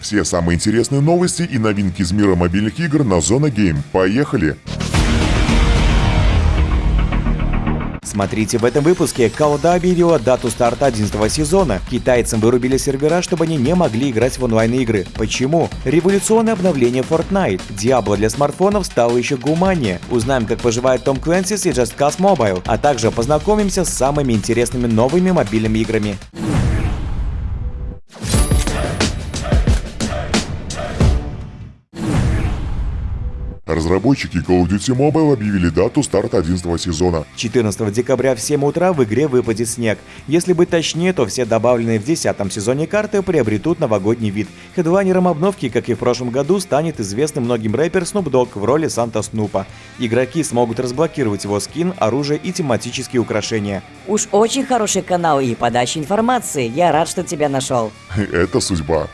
Все самые интересные новости и новинки из мира мобильных игр на Зона Гейм. Поехали! Смотрите в этом выпуске. Кауда объявила дату старта 11 сезона. Китайцам вырубили сервера, чтобы они не могли играть в онлайн-игры. Почему? Революционное обновление Fortnite. Diablo для смартфонов стало еще гуманнее. Узнаем, как поживает Том Клэнсис и Just Cause Mobile. А также познакомимся с самыми интересными новыми мобильными играми. Разработчики Call of Duty Mobile объявили дату старта 11 сезона. 14 декабря в 7 утра в игре выпадет снег. Если быть точнее, то все добавленные в 10 сезоне карты приобретут новогодний вид. Хедлайнером обновки, как и в прошлом году, станет известный многим рэпер Snoop Dogg в роли Санта Снупа. Игроки смогут разблокировать его скин, оружие и тематические украшения. Уж очень хороший канал и подача информации. Я рад, что тебя нашел. Это судьба.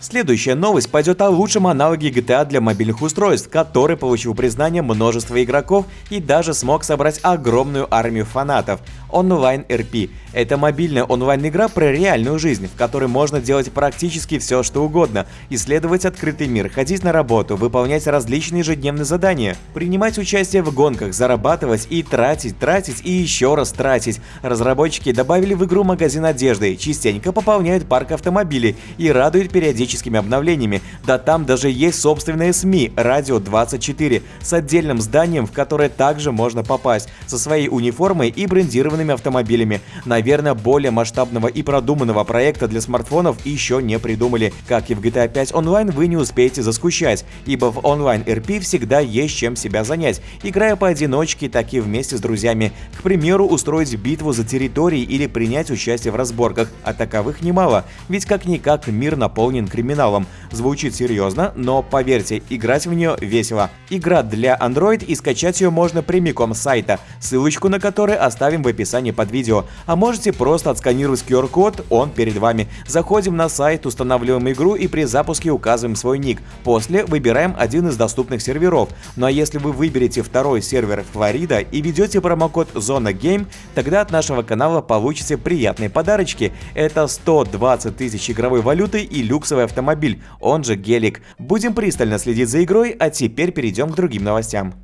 Следующая новость пойдет о лучшем аналоге GTA для мобильных устройств, который получил признание множества игроков и даже смог собрать огромную армию фанатов. Online RP – это мобильная онлайн-игра про реальную жизнь, в которой можно делать практически все, что угодно, исследовать открытый мир, ходить на работу, выполнять различные ежедневные задания, принимать участие в гонках, зарабатывать и тратить, тратить и еще раз тратить. Разработчики добавили в игру магазин одежды, частенько пополняют парк автомобилей и радуют периодическими обновлениями. Да там даже есть собственные СМИ «Радио 24» с отдельным зданием, в которое также можно попасть, со своей униформой и брендированными автомобилями. Наверное, более масштабного и продуманного проекта для смартфонов еще не придумали. Как и в GTA 5 онлайн, вы не успеете заскучать, ибо в онлайн RP всегда есть чем себя занять, играя поодиночке, так и вместе с друзьями. К примеру, устроить битву за территории или принять участие в разборках, а таковых немало, ведь как-никак мир наполнен криминалом. Звучит серьезно, но поверьте, играть в нее весело. Игра для Android и скачать ее можно прямиком с сайта, ссылочку на который оставим в описании под видео. А можете просто отсканировать QR-код, он перед вами. Заходим на сайт, устанавливаем игру и при запуске указываем свой ник. После выбираем один из доступных серверов. Ну а если вы выберете второй сервер Флорида и ведете промокод Зона Game, тогда от нашего канала получите приятные подарочки. Это 120 тысяч игровой валюты и люксовый автомобиль, он же гелик. Будем пристально следить за игрой, а теперь перейдем к другим новостям.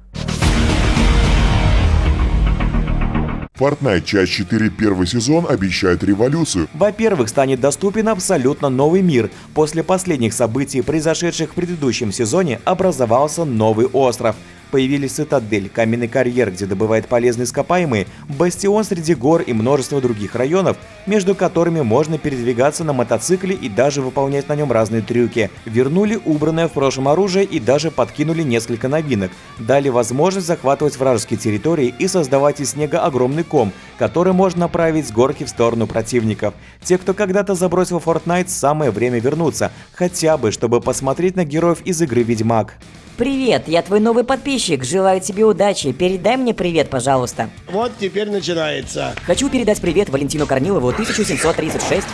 Fortnite часть 4 первый сезон обещает революцию. Во-первых, станет доступен абсолютно новый мир. После последних событий, произошедших в предыдущем сезоне, образовался новый остров – появились цитадель, каменный карьер, где добывают полезные ископаемые, бастион среди гор и множество других районов, между которыми можно передвигаться на мотоцикле и даже выполнять на нем разные трюки. Вернули убранное в прошлом оружие и даже подкинули несколько новинок. Дали возможность захватывать вражеские территории и создавать из снега огромный ком, который можно направить с горки в сторону противников. Те, кто когда-то забросил Fortnite, самое время вернуться, хотя бы, чтобы посмотреть на героев из игры Ведьмак. Привет, я твой новый подписчик. Желаю тебе удачи. Передай мне привет, пожалуйста. Вот теперь начинается. Хочу передать привет Валентину Корнилову 1736.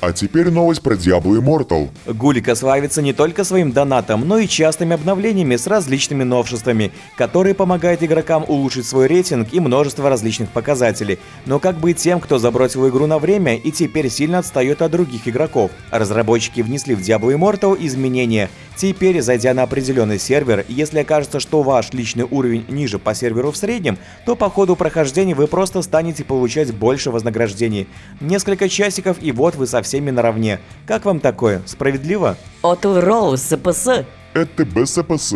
А теперь новость про Diablo Immortal. Гулика славится не только своим донатом, но и частыми обновлениями с различными новшествами, которые помогают игрокам улучшить свой рейтинг и множество различных показателей. Но как быть тем, кто забросил игру на время и теперь сильно отстает от других игроков? Разработчики внесли в Diablo Immortal изменения. Теперь, зайдя на определенный сервер, если окажется, что ваш личный уровень ниже по серверу в среднем, то по ходу прохождения вы просто станете получать больше вознаграждений. Несколько часиков и вот вы со всеми наравне. Как вам такое? Справедливо? Отл Роуз, СПС. Это БСПС.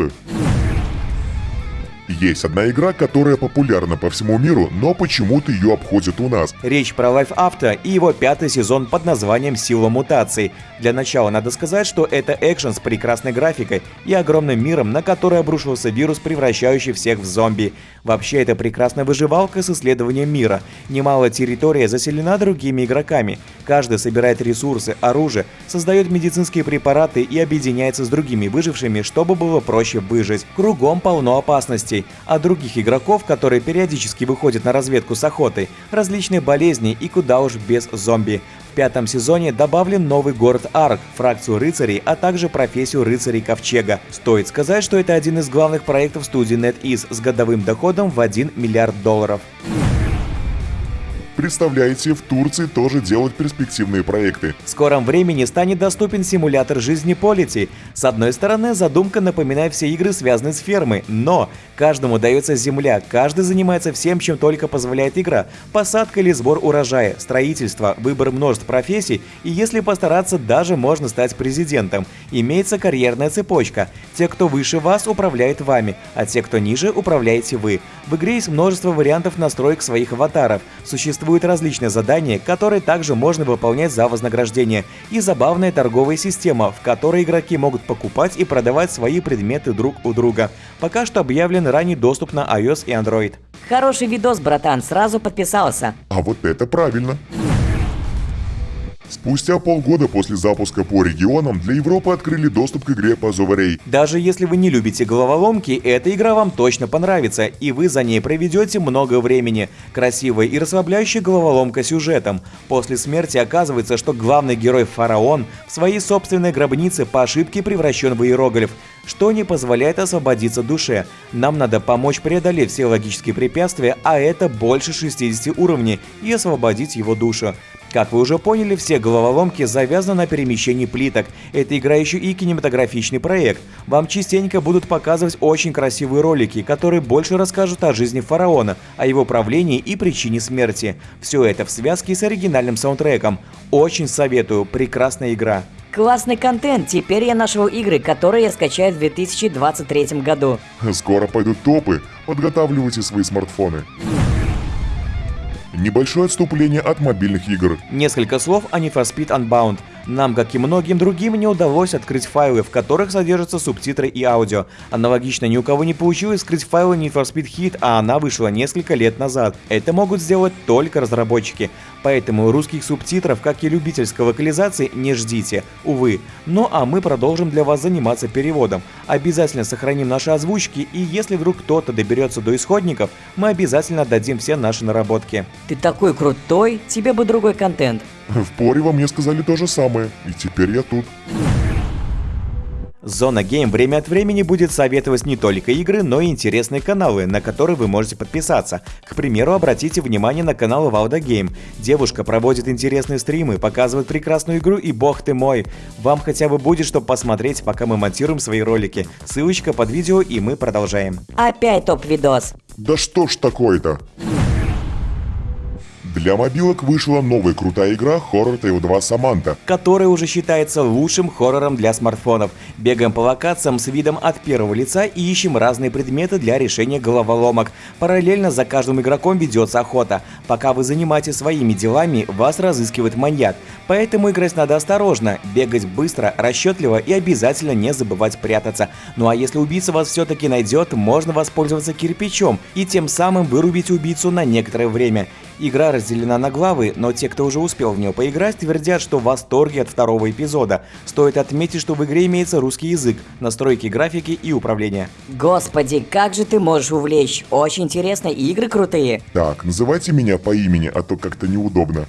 Есть одна игра, которая популярна по всему миру, но почему-то ее обходят у нас. Речь про Life After и его пятый сезон под названием «Сила мутаций». Для начала надо сказать, что это экшен с прекрасной графикой и огромным миром, на который обрушился вирус, превращающий всех в зомби. Вообще, это прекрасная выживалка с исследованием мира. Немалая территория заселена другими игроками. Каждый собирает ресурсы, оружие, создает медицинские препараты и объединяется с другими выжившими, чтобы было проще выжить. Кругом полно опасностей а других игроков, которые периодически выходят на разведку с охотой, различные болезни и куда уж без зомби. В пятом сезоне добавлен новый город Арк, фракцию рыцарей, а также профессию рыцарей Ковчега. Стоит сказать, что это один из главных проектов студии NetEase с годовым доходом в 1 миллиард долларов. Представляете, в Турции тоже делают перспективные проекты. В скором времени станет доступен симулятор жизни Полити. С одной стороны, задумка напоминает все игры, связанные с фермой, но каждому дается земля, каждый занимается всем, чем только позволяет игра. Посадка или сбор урожая, строительство, выбор множеств профессий, и если постараться, даже можно стать президентом. Имеется карьерная цепочка. Те, кто выше вас, управляет вами, а те, кто ниже, управляете вы. В игре есть множество вариантов настроек своих аватаров. Существуют различные задания, которые также можно выполнять за вознаграждение. И забавная торговая система, в которой игроки могут покупать и продавать свои предметы друг у друга. Пока что объявлен ранний доступ на iOS и Android. Хороший видос, братан, сразу подписался. А вот это правильно. Спустя полгода после запуска по регионам для Европы открыли доступ к игре по Зоварей. Даже если вы не любите головоломки, эта игра вам точно понравится, и вы за ней проведете много времени. Красивая и расслабляющая головоломка сюжетом. После смерти оказывается, что главный герой Фараон в своей собственной гробнице по ошибке превращен в иероглиф, что не позволяет освободиться душе. Нам надо помочь преодолеть все логические препятствия, а это больше 60 уровней, и освободить его душу. Как вы уже поняли, все головоломки завязаны на перемещении плиток. Это игра еще и кинематографичный проект. Вам частенько будут показывать очень красивые ролики, которые больше расскажут о жизни фараона, о его правлении и причине смерти. Все это в связке с оригинальным саундтреком. Очень советую, прекрасная игра. Классный контент, теперь я нашел игры, которые я скачаю в 2023 году. Скоро пойдут топы, подготавливайте свои смартфоны. Небольшое отступление от мобильных игр. Несколько слов о Need for Speed Unbound. Нам, как и многим другим, не удалось открыть файлы, в которых содержатся субтитры и аудио. Аналогично ни у кого не получилось скрыть файлы Need for Speed Hit, а она вышла несколько лет назад. Это могут сделать только разработчики. Поэтому русских субтитров, как и любительской локализации, не ждите, увы. Ну а мы продолжим для вас заниматься переводом. Обязательно сохраним наши озвучки, и если вдруг кто-то доберется до исходников, мы обязательно отдадим все наши наработки. Ты такой крутой, тебе бы другой контент. В Порево мне сказали то же самое, и теперь я тут. Зона Гейм время от времени будет советовать не только игры, но и интересные каналы, на которые вы можете подписаться. К примеру, обратите внимание на канал Валда Гейм. Девушка проводит интересные стримы, показывает прекрасную игру и бог ты мой. Вам хотя бы будет что посмотреть, пока мы монтируем свои ролики. Ссылочка под видео и мы продолжаем. Опять топ-видос. Да что ж такое-то? Для мобилок вышла новая крутая игра Horror Tale 2 Samantha. Которая уже считается лучшим хоррором для смартфонов. Бегаем по локациям с видом от первого лица и ищем разные предметы для решения головоломок. Параллельно за каждым игроком ведется охота. Пока вы занимаетесь своими делами, вас разыскивает маньяк. Поэтому играть надо осторожно, бегать быстро, расчетливо и обязательно не забывать прятаться. Ну а если убийца вас все-таки найдет, можно воспользоваться кирпичом и тем самым вырубить убийцу на некоторое время. Игра разделена на главы, но те, кто уже успел в нее поиграть, твердят, что в восторге от второго эпизода. Стоит отметить, что в игре имеется русский язык, настройки графики и управления. Господи, как же ты можешь увлечь? Очень интересно, игры крутые. Так, называйте меня по имени, а то как-то неудобно.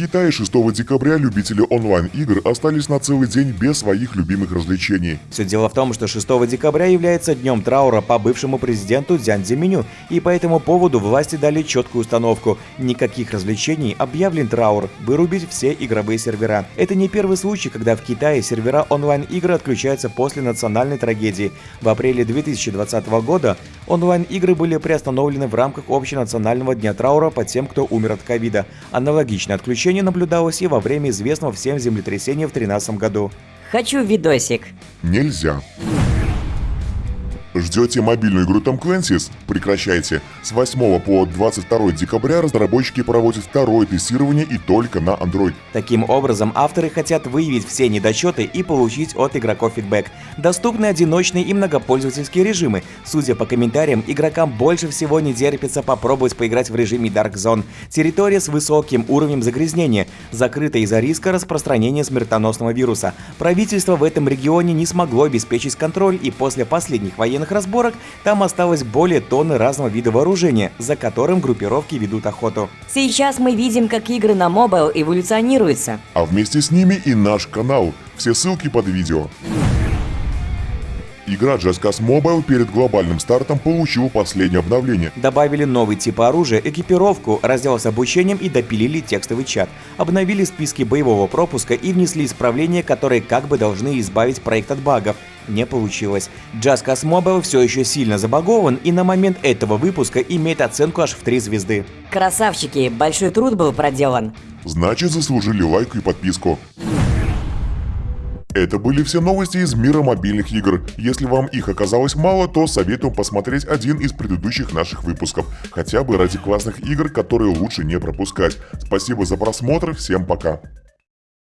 Китае 6 декабря любители онлайн-игр остались на целый день без своих любимых развлечений. Все дело в том, что 6 декабря является днем траура по бывшему президенту Дзян Цзиминю, и по этому поводу власти дали четкую установку. Никаких развлечений, объявлен траур, вырубить все игровые сервера. Это не первый случай, когда в Китае сервера онлайн-игр отключаются после национальной трагедии. В апреле 2020 года онлайн-игры были приостановлены в рамках общенационального дня траура по тем, кто умер от ковида. Аналогичное отключение наблюдалось и во время известного всем землетрясения в 2013 году. Хочу видосик. Нельзя. Ждете мобильную игру Tom Clancy's? Прекращайте. С 8 по 22 декабря разработчики проводят второе тестирование и только на Android. Таким образом, авторы хотят выявить все недочеты и получить от игроков фидбэк. Доступны одиночные и многопользовательские режимы. Судя по комментариям, игрокам больше всего не терпится попробовать поиграть в режиме Dark Zone. Территория с высоким уровнем загрязнения, закрыта из-за риска распространения смертоносного вируса. Правительство в этом регионе не смогло обеспечить контроль и после последних военных военных разборок там осталось более тонны разного вида вооружения, за которым группировки ведут охоту. Сейчас мы видим, как игры на mobile эволюционируются. А вместе с ними и наш канал. Все ссылки под видео. Игра Just Cause Mobile перед глобальным стартом получила последнее обновление. Добавили новый тип оружия, экипировку, раздел с обучением и допилили текстовый чат. Обновили списки боевого пропуска и внесли исправления, которые как бы должны избавить проект от багов. Не получилось. Just Cause Mobile все еще сильно забагован и на момент этого выпуска имеет оценку аж в 3 звезды. Красавчики, большой труд был проделан. Значит, заслужили лайк и подписку. Это были все новости из мира мобильных игр. Если вам их оказалось мало, то советую посмотреть один из предыдущих наших выпусков. Хотя бы ради классных игр, которые лучше не пропускать. Спасибо за просмотр, всем пока.